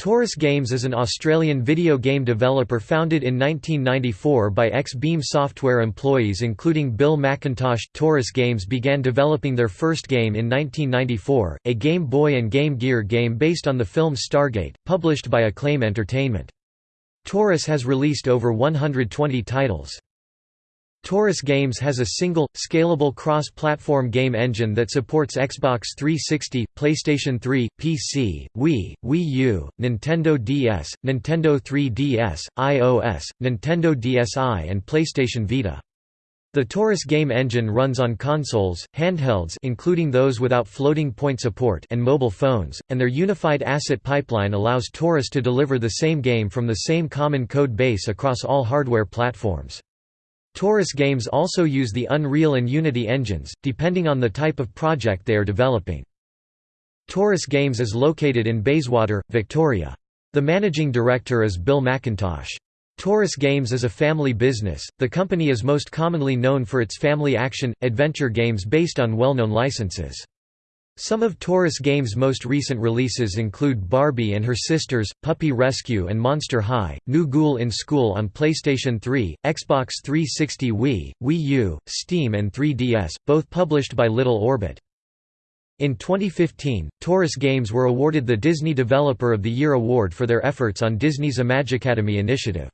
Torus Games is an Australian video game developer founded in 1994 by ex-Beam Software employees including Bill McIntosh. Torus Games began developing their first game in 1994, a Game Boy and Game Gear game based on the film Stargate, published by Acclaim Entertainment. Torus has released over 120 titles. Torus Games has a single, scalable cross-platform game engine that supports Xbox 360, PlayStation 3, PC, Wii, Wii U, Nintendo DS, Nintendo 3DS, iOS, Nintendo DSi and PlayStation Vita. The Torus game engine runs on consoles, handhelds including those without floating point support and mobile phones, and their unified asset pipeline allows Torus to deliver the same game from the same common code base across all hardware platforms. Torus games also use the Unreal and Unity engines, depending on the type of project they are developing. Torus Games is located in Bayswater, Victoria. The managing director is Bill McIntosh. Torus Games is a family business. The company is most commonly known for its family action adventure games based on well-known licenses. Some of Torus Games' most recent releases include Barbie and Her Sisters, Puppy Rescue and Monster High, New Ghoul in School on PlayStation 3, Xbox 360 Wii, Wii U, Steam and 3DS, both published by Little Orbit. In 2015, Torus Games were awarded the Disney Developer of the Year award for their efforts on Disney's Imagicademy initiative.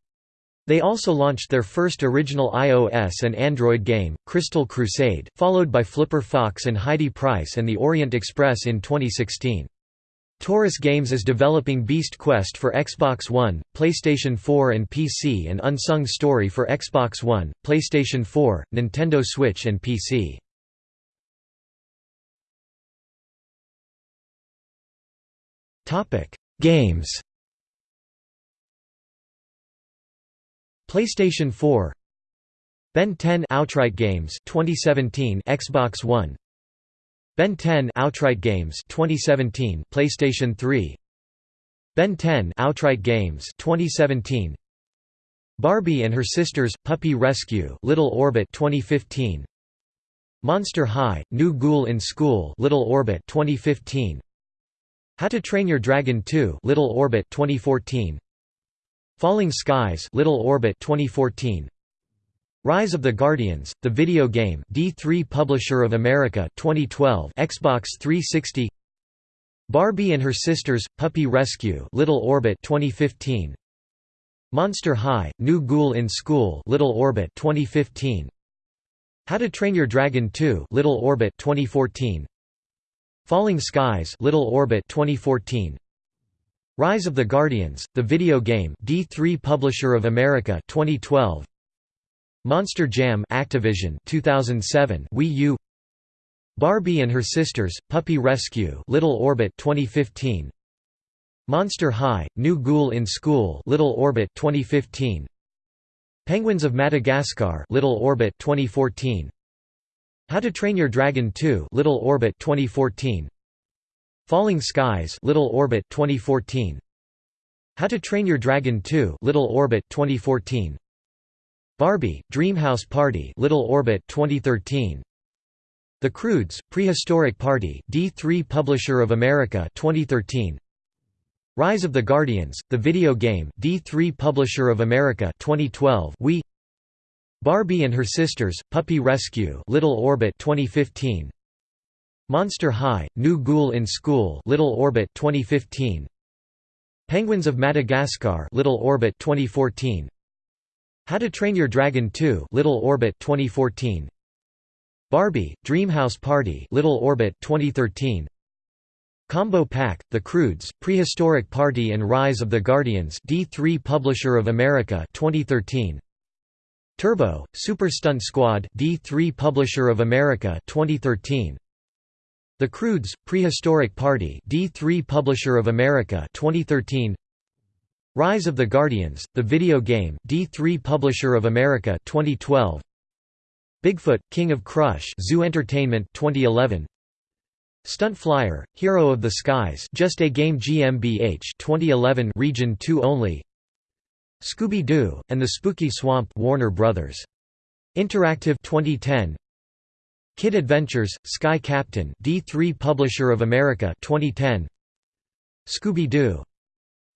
They also launched their first original iOS and Android game, Crystal Crusade, followed by Flipper Fox and Heidi Price and the Orient Express in 2016. Torus Games is developing Beast Quest for Xbox One, PlayStation 4 and PC and Unsung Story for Xbox One, PlayStation 4, Nintendo Switch and PC. Games PlayStation 4 Ben 10 Outright Games 2017 Xbox One Ben 10 Outright Games 2017 PlayStation 3 Ben 10 Outright Games 2017 Barbie and Her Sisters Puppy Rescue Little Orbit 2015 Monster High New Ghoul in School Little Orbit 2015 How to Train Your Dragon 2 Little Orbit 2014 Falling Skies Little Orbit 2014 Rise of the Guardians the video game D3 Publisher of America 2012 Xbox 360 Barbie and Her Sisters Puppy Rescue Little Orbit 2015 Monster High New Ghoul in School Little Orbit 2015 How to Train Your Dragon 2 Little Orbit 2014 Falling Skies Little Orbit 2014 Rise of the Guardians, the video game D3 Publisher of America 2012 Monster Jam Activision 2007 Wii U. Barbie and Her Sisters Puppy Rescue Little Orbit 2015 Monster High New Ghoul in School Little Orbit 2015 Penguins of Madagascar Little Orbit 2014 How to Train Your Dragon 2 Little Orbit 2014 Falling Skies Little Orbit 2014 How to Train Your Dragon 2 Little Orbit 2014 Barbie Dreamhouse Party Little Orbit 2013 The Croods Prehistoric Party D3 Publisher of America 2013 Rise of the Guardians The Video Game D3 Publisher of America 2012 We Barbie and Her Sisters Puppy Rescue Little Orbit 2015 Monster High, New Ghoul in School Little Orbit 2015 Penguins of Madagascar Little Orbit 2014 How to Train Your Dragon 2 Little Orbit 2014 Barbie Dreamhouse Party Little Orbit 2013 Combo Pack The Croods Prehistoric Party and Rise of the Guardians D3 Publisher of America 2013 Turbo Super Stunt Squad D3 Publisher of America 2013 the Croods, Prehistoric Party D3 Publisher of America 2013 Rise of the Guardians, the video game D3 Publisher of America 2012 Bigfoot, King of Crush Zoo Entertainment 2011 Stunt Flyer, Hero of the Skies Just a Game GmbH 2011 Region 2 only. Scooby-Doo, and the Spooky Swamp Warner Brothers. Interactive 2010 Kid Adventures, Sky Captain D3 Publisher of America 2010 Scooby-Doo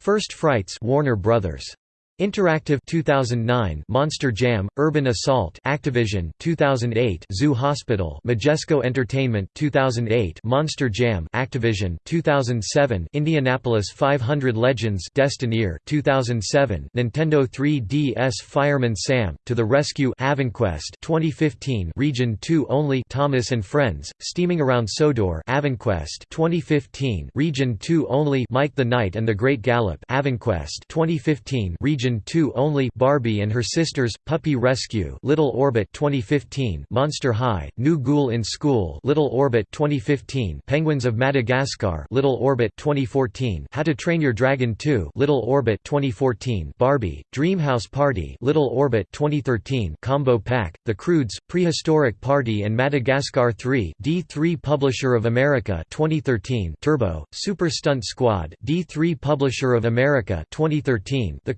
First Frights Warner Brothers. Interactive 2009 Monster Jam Urban Assault Activision 2008 Zoo Hospital Majesco Entertainment 2008 Monster Jam Activision 2007 Indianapolis 500 Legends Destineer 2007 Nintendo 3DS Fireman Sam To the Rescue Avanquest 2015 Region 2 Only Thomas and Friends Steaming Around Sodor Avanquest 2015 Region 2 Only Mike the Knight and the Great Gallop Avanquest 2015 Region Region 2 only Barbie and Her Sisters, Puppy Rescue Little Orbit 2015 Monster High, New Ghoul in School Little Orbit 2015 Penguins of Madagascar Little Orbit 2014 How to Train Your Dragon 2 Little Orbit 2014 Barbie, Dreamhouse Party Little Orbit 2013 Combo Pack, The Croods, Prehistoric Party and Madagascar 3 D3 Publisher of America 2013 Turbo, Super Stunt Squad D3 Publisher of America 2013 The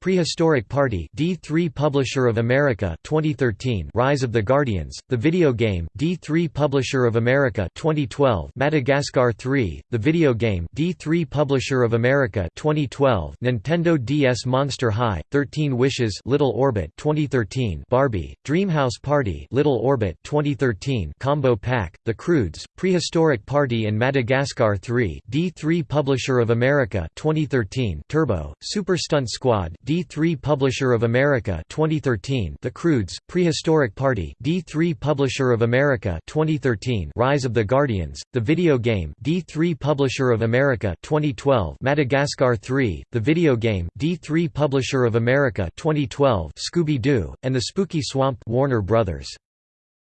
Prehistoric Party D3 Publisher of America 2013 Rise of the Guardians The Video Game D3 Publisher of America 2012 Madagascar 3 The Video Game D3 Publisher of America 2012 Nintendo DS Monster High 13 Wishes Little Orbit 2013 Barbie Dreamhouse Party Little Orbit 2013 Combo Pack The Croods Prehistoric Party and Madagascar 3 D3 Publisher of America 2013 Turbo Super Stunt Squad D3 Publisher of America 2013 The Croods Prehistoric Party D3 Publisher of America 2013 Rise of the Guardians The Video Game D3 Publisher of America 2012 Madagascar 3 The Video Game D3 Publisher of America 2012 Scooby-Doo and the Spooky Swamp Warner Brothers.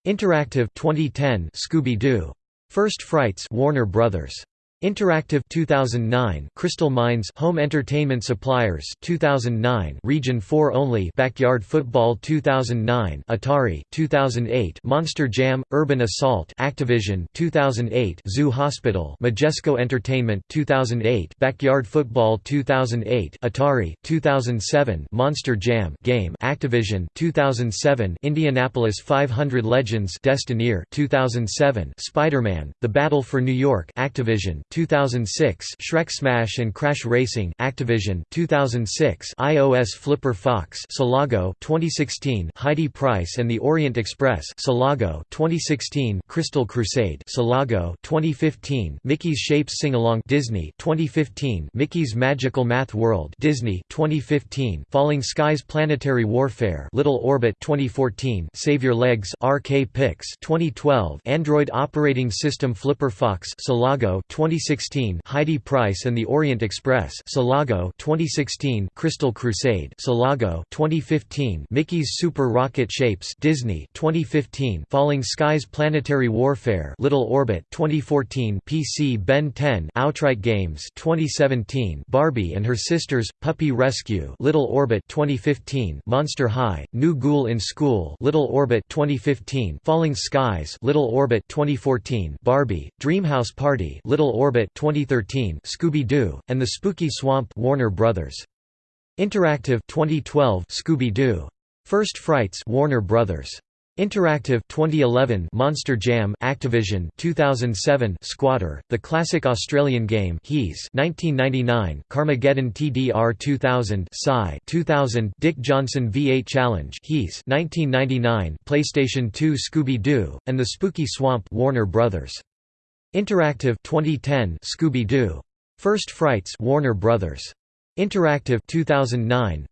Interactive 2010 Scooby-Doo. First Frights Warner Brothers Interactive 2009 Crystal Mines Home Entertainment Suppliers 2009 Region 4 only Backyard Football 2009 Atari 2008 Monster Jam Urban Assault Activision 2008 Zoo Hospital Majesco Entertainment 2008 Backyard Football 2008 Atari 2007 Monster Jam Game Activision 2007 Indianapolis 500 Legends Destineer 2007 Spider-Man The Battle for New York Activision 2006 Shrek Smash and Crash Racing Activision 2006 iOS Flipper Fox Solago 2016 Heidi Price and the Orient Express Solago 2016 Crystal Crusade Solago 2015 Mickey's Shapes Sing-Along Disney 2015 Mickey's Magical Math World Disney 2015 Falling Skies Planetary Warfare Little Orbit 2014 Save Your Legs RK Pix 2012 Android Operating System Flipper Fox Solago 2016 2016 Heidi Price and the Orient Express Solago 2016 Crystal Crusade Solago 2015 Mickey's Super Rocket Shapes Disney 2015 Falling Skies Planetary Warfare Little Orbit 2014 PC Ben 10 Outright Games 2017 Barbie and Her Sisters Puppy Rescue Little Orbit 2015 Monster High New Ghoul in School Little Orbit 2015 Falling Skies Little Orbit 2014 Barbie Dreamhouse Party Little Orbit Orbit 2013 Scooby-Doo and the Spooky Swamp Warner Brothers. Interactive 2012 Scooby-Doo. First Frights Warner Brothers. Interactive 2011 Monster Jam Activision. 2007 Squatter The Classic Australian Game He's. 1999 Carmageddon TDR 2000 Psy. 2000 Dick Johnson V8 Challenge He's. 1999 PlayStation 2 Scooby-Doo and the Spooky Swamp Warner Brothers Interactive 2010 Scooby-Doo. First Frights Warner Brothers. Interactive 2009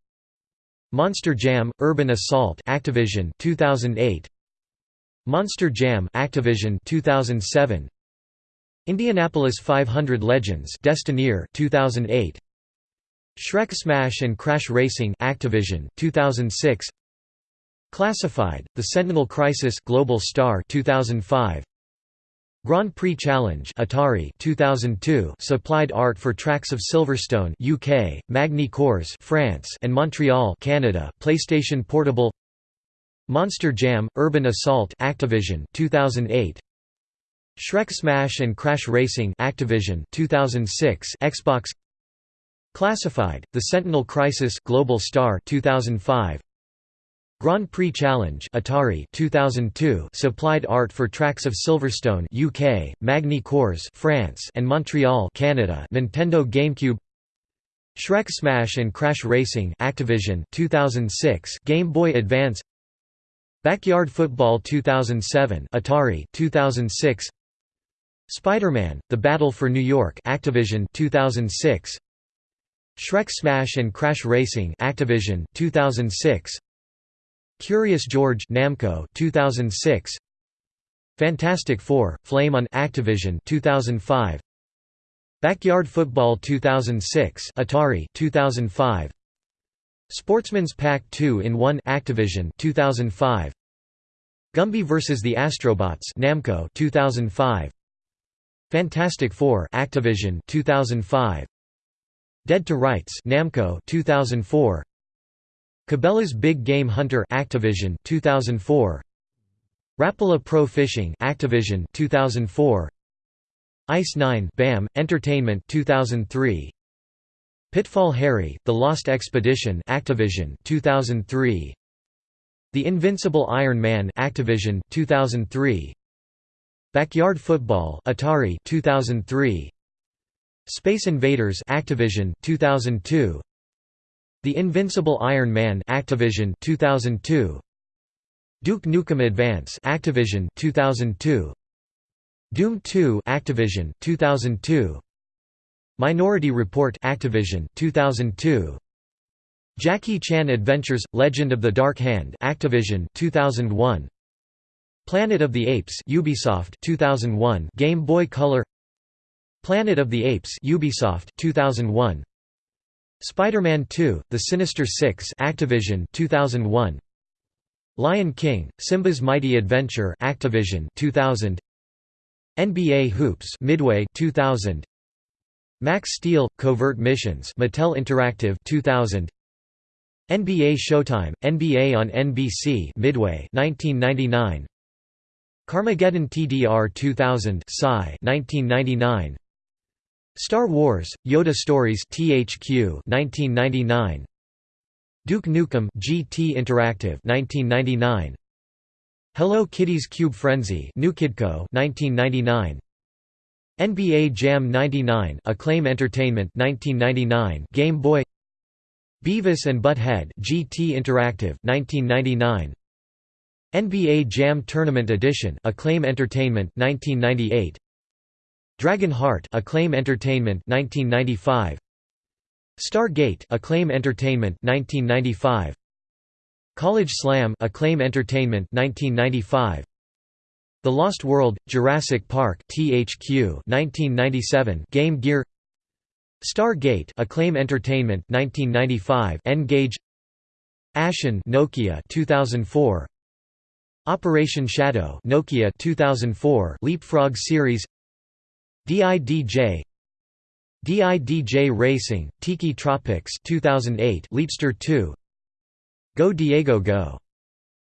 Monster Jam Urban Assault Activision 2008 Monster Jam Activision 2007 Indianapolis 500 Legends Destineer 2008 Shrek Smash and Crash Racing Activision 2006 Classified The Sentinel Crisis Global Star 2005 Grand Prix Challenge Atari 2002 supplied art for tracks of Silverstone UK, Magny Cours France and Montreal Canada PlayStation Portable Monster Jam Urban Assault Activision 2008 Shrek Smash and Crash Racing Activision 2006 Xbox Classified The Sentinel Crisis Global Star 2005 Grand Prix Challenge Atari 2002 supplied art for tracks of Silverstone UK, Magny Cours France and Montreal Canada Nintendo GameCube Shrek Smash and Crash Racing Activision 2006 Game Boy Advance Backyard Football 2007 Atari 2006 Spider-Man: The Battle for New York Activision 2006 Shrek Smash and Crash Racing Activision 2006 Curious George Namco 2006 Fantastic Four: Flame on Activision 2005 Backyard Football 2006 Atari 2005 Sportsman's Pack 2 in 1 Activision 2005 Gumby vs the Astrobots Namco 2005 Fantastic Four Activision 2005 Dead to Rights Namco 2004 Cabela's Big Game Hunter Activision 2004 Rapala Pro Fishing Activision 2004 Ice 9 BAM Entertainment 2003 Pitfall Harry The Lost Expedition Activision 2003 The Invincible Iron Man Activision 2003 Backyard Football Atari 2003 Space Invaders Activision 2002 The Invincible Iron Man Activision 2002 Duke Nukem Advance Activision 2002 Doom 2 Activision 2002 Minority Report Activision 2002 Jackie Chan Adventures Legend of the Dark Hand Activision 2001 Planet of the Apes Ubisoft 2001 Game Boy Color. Planet of the Apes Ubisoft 2001 Spider-Man 2 The Sinister 6 Activision 2001 Lion King Simba's Mighty Adventure Activision 2000 NBA Hoops Midway 2000 Max Steel Covert Missions Mattel Interactive 2000 NBA Showtime NBA on NBC Midway 1999 Carmageddon TDR 2000 Psy 1999 Star Wars Yoda Stories THQ 1999 Duke Nukem GT Interactive 1999 Hello Kitty's Cube Frenzy New Kidco 1999 NBA Jam 99 Acclaim Entertainment 1999 Game Boy. Beavis and Butt-Head GT Interactive 1999 NBA Jam Tournament Edition Acclaim Entertainment 1998 Dragon Heart Acclaim Entertainment 1995 Stargate Acclaim Entertainment 1995 College Slam Acclaim Entertainment 1995 The Lost World Jurassic Park THQ 1997 Game Gear. Stargate Acclaim Entertainment 1995 N-Gage Ashen Nokia 2004 Operation Shadow Nokia 2004 Leapfrog series DIDJ DIDJ Racing Tiki Tropics 2008 Leapster 2 Go Diego Go!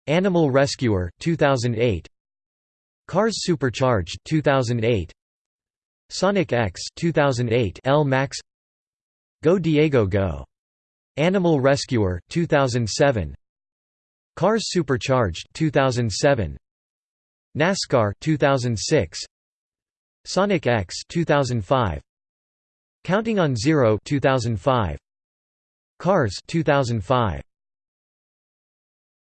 Animal Rescuer 2008 Cars Supercharged 2008 Sonic X 2008 L Max. Go Diego Go! Animal Rescuer 2007 Cars Supercharged 2007 NASCAR 2006 Sonic X 2005 Counting on Zero 2005 Cars 2005